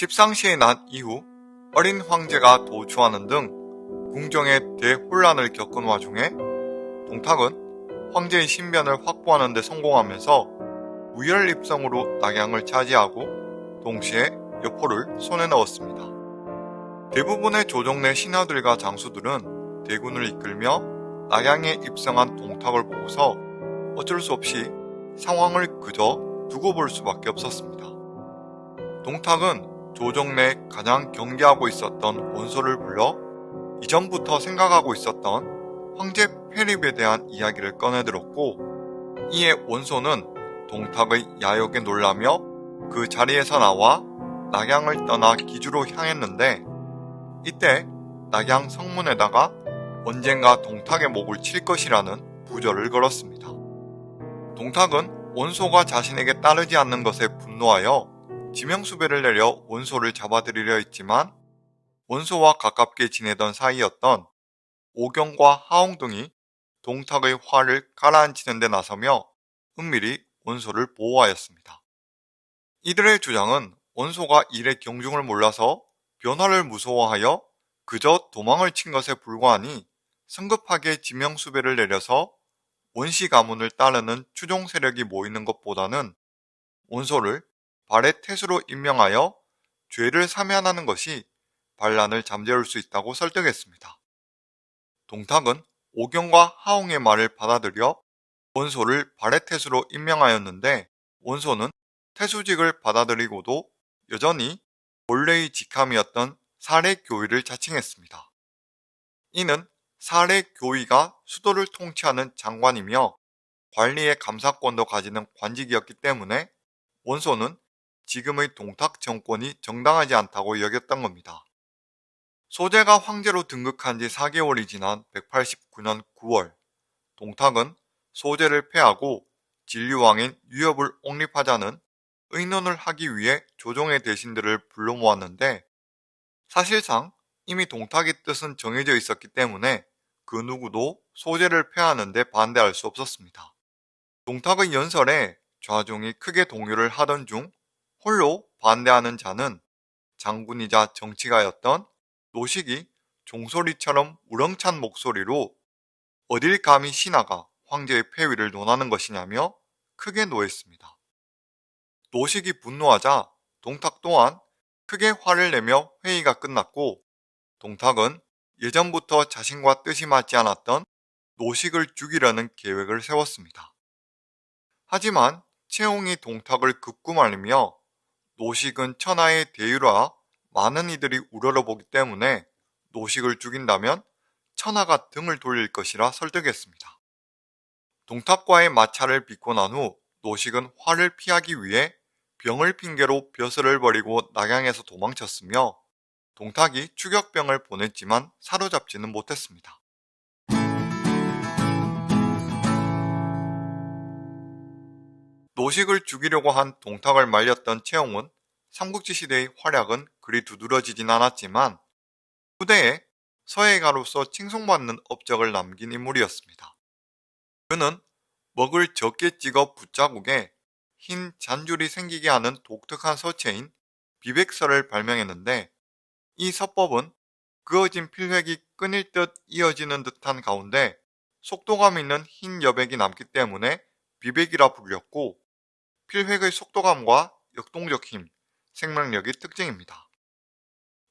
십상시에 난 이후 어린 황제가 도주하는 등 궁정의 대혼란을 겪은 와중에 동탁은 황제의 신변을 확보하는 데 성공하면서 무혈입성으로 낙양을 차지하고 동시에 여포를 손에 넣었습니다. 대부분의 조정 내 신하들과 장수들은 대군을 이끌며 낙양에 입성한 동탁을 보고서 어쩔 수 없이 상황을 그저 두고 볼 수밖에 없었습니다. 동탁은 조정 내 가장 경계하고 있었던 원소를 불러 이전부터 생각하고 있었던 황제 폐립에 대한 이야기를 꺼내들었고 이에 원소는 동탁의 야욕에 놀라며 그 자리에서 나와 낙양을 떠나 기주로 향했는데 이때 낙양 성문에다가 언젠가 동탁의 목을 칠 것이라는 부절을 걸었습니다. 동탁은 원소가 자신에게 따르지 않는 것에 분노하여 지명수배를 내려 원소를 잡아들이려 했지만 원소와 가깝게 지내던 사이였던 오경과 하옹 등이 동탁의 화를 가라앉히는 데 나서며 은밀히 원소를 보호하였습니다. 이들의 주장은 원소가 일의 경중을 몰라서 변화를 무서워하여 그저 도망을 친 것에 불과하니 성급하게 지명수배를 내려서 원시 가문을 따르는 추종 세력이 모이는 것보다는 원소를 발의 태수로 임명하여 죄를 사면하는 것이 반란을 잠재울 수 있다고 설득했습니다. 동탁은 오경과 하옹의 말을 받아들여 원소를 발의 태수로 임명하였는데 원소는 태수직을 받아들이고도 여전히 본래의 직함이었던 사례교위를 자칭했습니다. 이는 사례교위가 수도를 통치하는 장관이며 관리의 감사권도 가지는 관직이었기 때문에 원소는 지금의 동탁 정권이 정당하지 않다고 여겼던 겁니다. 소재가 황제로 등극한 지 4개월이 지난 189년 9월 동탁은 소재를 폐하고 진류왕인 유협을 옹립하자는 의논을 하기 위해 조정의 대신들을 불러 모았는데 사실상 이미 동탁의 뜻은 정해져 있었기 때문에 그 누구도 소재를 폐하는데 반대할 수 없었습니다. 동탁의 연설에 좌종이 크게 동요를 하던 중 홀로 반대하는 자는 장군이자 정치가였던 노식이 종소리처럼 우렁찬 목소리로 어딜 감히 신하가 황제의 폐위를 논하는 것이냐며 크게 노했습니다. 노식이 분노하자 동탁 또한 크게 화를 내며 회의가 끝났고 동탁은 예전부터 자신과 뜻이 맞지 않았던 노식을 죽이려는 계획을 세웠습니다. 하지만 채홍이 동탁을 극구 말리며 노식은 천하의 대유라 많은 이들이 우러러 보기 때문에 노식을 죽인다면 천하가 등을 돌릴 것이라 설득했습니다. 동탁과의 마찰을 빚고 난 후 노식은 화를 피하기 위해 병을 핑계로 벼슬을 버리고 낙양에서 도망쳤으며 동탁이 추격병을 보냈지만 사로잡지는 못했습니다. 노식을 죽이려고 한 동탁을 말렸던 채용은 삼국지 시대의 활약은 그리 두드러지진 않았지만 후대에 서해가로서 칭송받는 업적을 남긴 인물이었습니다. 그는 먹을 적게 찍어 붓자국에 흰 잔줄이 생기게 하는 독특한 서체인 비백설을 발명했는데 이 서법은 그어진 필획이 끊일 듯 이어지는 듯한 가운데 속도감 있는 흰 여백이 남기 때문에 비백이라 불렸고 필획의 속도감과 역동적 힘, 생명력이 특징입니다.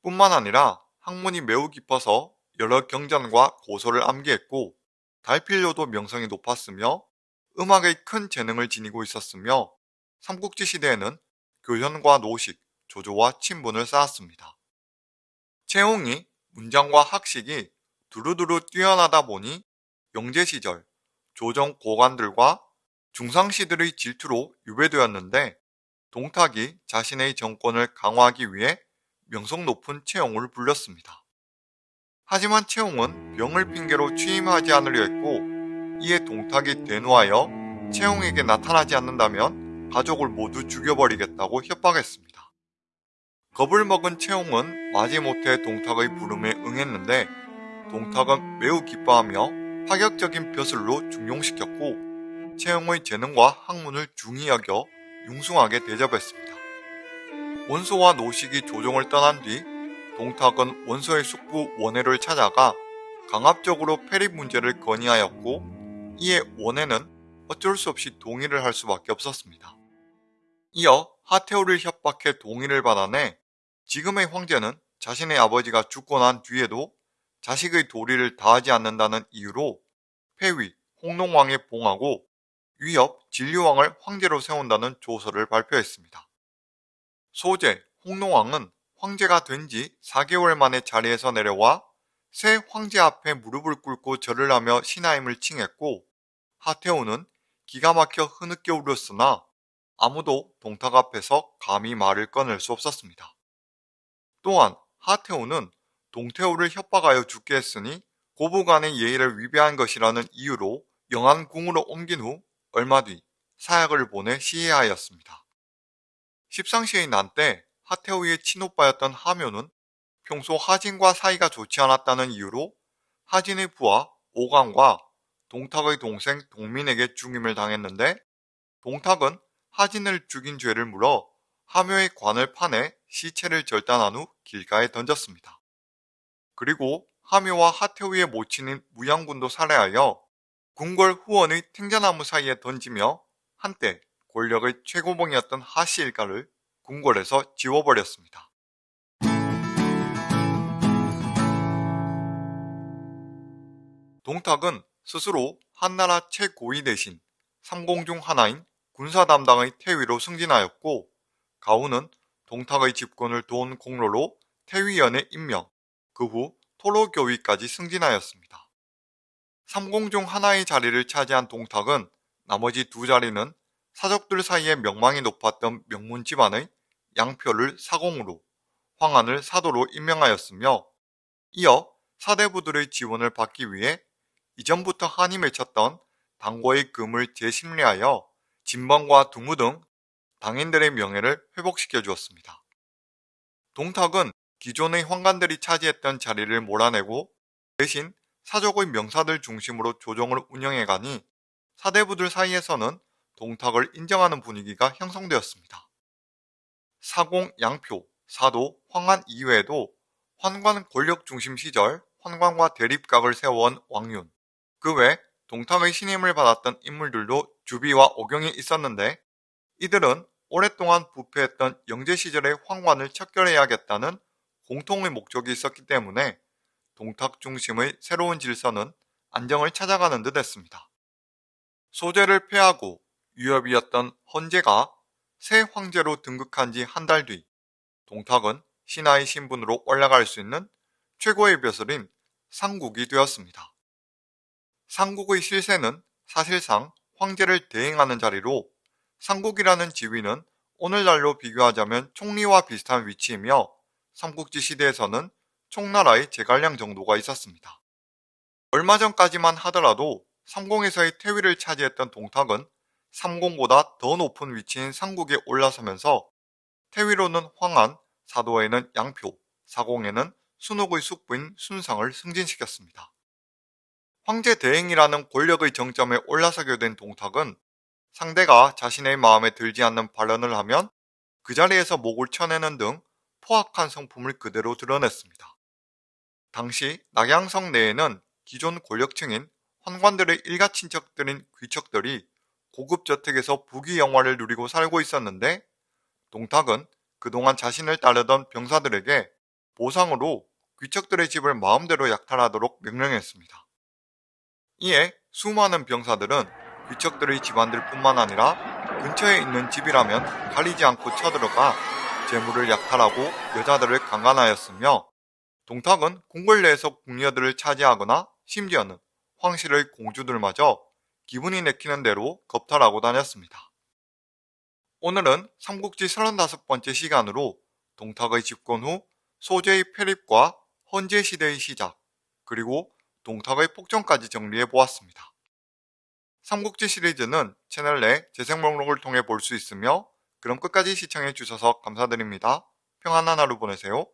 뿐만 아니라 학문이 매우 깊어서 여러 경전과 고소를 암기했고 달필료도 명성이 높았으며 음악의 큰 재능을 지니고 있었으며 삼국지 시대에는 교현과 노식, 조조와 친분을 쌓았습니다. 채홍이 문장과 학식이 두루두루 뛰어나다 보니 영제 시절 조정 고관들과 중상시들의 질투로 유배되었는데 동탁이 자신의 정권을 강화하기 위해 명성 높은 채용을 불렸습니다. 하지만 채용은 병을 핑계로 취임하지 않으려 했고 이에 동탁이 대노하여 채용에게 나타나지 않는다면 가족을 모두 죽여버리겠다고 협박했습니다. 겁을 먹은 채용은 마지못해 동탁의 부름에 응했는데 동탁은 매우 기뻐하며 파격적인 벼슬로 중용시켰고 채용의 재능과 학문을 중히 여겨 융숭하게 대접했습니다. 원소와 노식이 조정을 떠난 뒤 동탁은 원소의 숙부 원해를 찾아가 강압적으로 폐립 문제를 건의하였고 이에 원해는 어쩔 수 없이 동의를 할 수밖에 없었습니다. 이어 하태우를 협박해 동의를 받아내 지금의 황제는 자신의 아버지가 죽고 난 뒤에도 자식의 도리를 다하지 않는다는 이유로 폐위, 홍농왕에 봉하고 위협, 진류왕을 황제로 세운다는 조서를 발표했습니다. 소재, 홍농왕은 황제가 된 지 4개월 만에 자리에서 내려와 새 황제 앞에 무릎을 꿇고 절을 하며 신하임을 칭했고 하태우는 기가 막혀 흐느껴 울었으나 아무도 동탁 앞에서 감히 말을 꺼낼 수 없었습니다. 또한 하태우는 동태우를 협박하여 죽게 했으니 고부간의 예의를 위배한 것이라는 이유로 영안궁으로 옮긴 후 얼마 뒤 사약을 보내 시해하였습니다. 십상시의 난 때 하태우의 친오빠였던 하묘는 평소 하진과 사이가 좋지 않았다는 이유로 하진의 부하 오강과 동탁의 동생 동민에게 죽임을 당했는데 동탁은 하진을 죽인 죄를 물어 하묘의 관을 파내 시체를 절단한 후 길가에 던졌습니다. 그리고 하묘와 하태우의 모친인 무양군도 살해하여 궁궐 후원의 탱자나무 사이에 던지며 한때 권력의 최고봉이었던 하씨 일가를 궁궐에서 지워버렸습니다. 동탁은 스스로 한나라 최고위 대신 삼공 중 하나인 군사 담당의 태위로 승진하였고 가훈은 동탁의 집권을 도운 공로로 태위연에 임명, 그 후 토로교위까지 승진하였습니다. 삼공 중 하나의 자리를 차지한 동탁은 나머지 두 자리는 사적들 사이에 명망이 높았던 명문 집안의 양표를 사공으로, 황한을 사도로 임명하였으며 이어 사대부들의 지원을 받기 위해 이전부터 한이 맺혔던 당고의 금을 재심리하여 진방과 두무 등 당인들의 명예를 회복시켜 주었습니다. 동탁은 기존의 황관들이 차지했던 자리를 몰아내고 대신 사족의 명사들 중심으로 조정을 운영해가니 사대부들 사이에서는 동탁을 인정하는 분위기가 형성되었습니다. 사공, 양표, 사도, 황한 이외에도 환관 권력 중심 시절 환관과 대립각을 세워온 왕윤, 그 외 동탁의 신임을 받았던 인물들도 주비와 오경이 있었는데 이들은 오랫동안 부패했던 영제 시절의 황관을 척결해야겠다는 공통의 목적이 있었기 때문에 동탁 중심의 새로운 질서는 안정을 찾아가는 듯 했습니다. 소재를 폐하고 유협이었던 헌제가 새 황제로 등극한 지 한 달 뒤 동탁은 신하의 신분으로 올라갈 수 있는 최고의 벼슬인 상국이 되었습니다. 상국의 실세는 사실상 황제를 대행하는 자리로 상국이라는 지위는 오늘날로 비교하자면 총리와 비슷한 위치이며 삼국지 시대에서는 총나라의 제갈량 정도가 있었습니다. 얼마 전까지만 하더라도 삼공에서의 태위를 차지했던 동탁은 삼공보다 더 높은 위치인 상국에 올라서면서 태위로는 황한, 사도에는 양표, 사공에는 순옥의 숙부인 순상을 승진시켰습니다. 황제 대행이라는 권력의 정점에 올라서게 된 동탁은 상대가 자신의 마음에 들지 않는 발언을 하면 그 자리에서 목을 쳐내는 등 포악한 성품을 그대로 드러냈습니다. 당시 낙양성 내에는 기존 권력층인 환관들의 일가 친척들인 귀척들이 고급 저택에서 부귀 영화를 누리고 살고 있었는데 동탁은 그동안 자신을 따르던 병사들에게 보상으로 귀척들의 집을 마음대로 약탈하도록 명령했습니다. 이에 수많은 병사들은 귀척들의 집안들 뿐만 아니라 근처에 있는 집이라면 가리지 않고 쳐들어가 재물을 약탈하고 여자들을 강간하였으며 동탁은 궁궐 내에서 궁녀들을 차지하거나 심지어는 황실의 공주들마저 기분이 내키는 대로 겁탈하고 다녔습니다. 오늘은 삼국지 35번째 시간으로 동탁의 집권 후 소재의 폐립과 헌재 시대의 시작, 그리고 동탁의 폭정까지 정리해 보았습니다. 삼국지 시리즈는 채널 내 재생 목록을 통해 볼 수 있으며 그럼 끝까지 시청해 주셔서 감사드립니다. 평안한 하루 보내세요.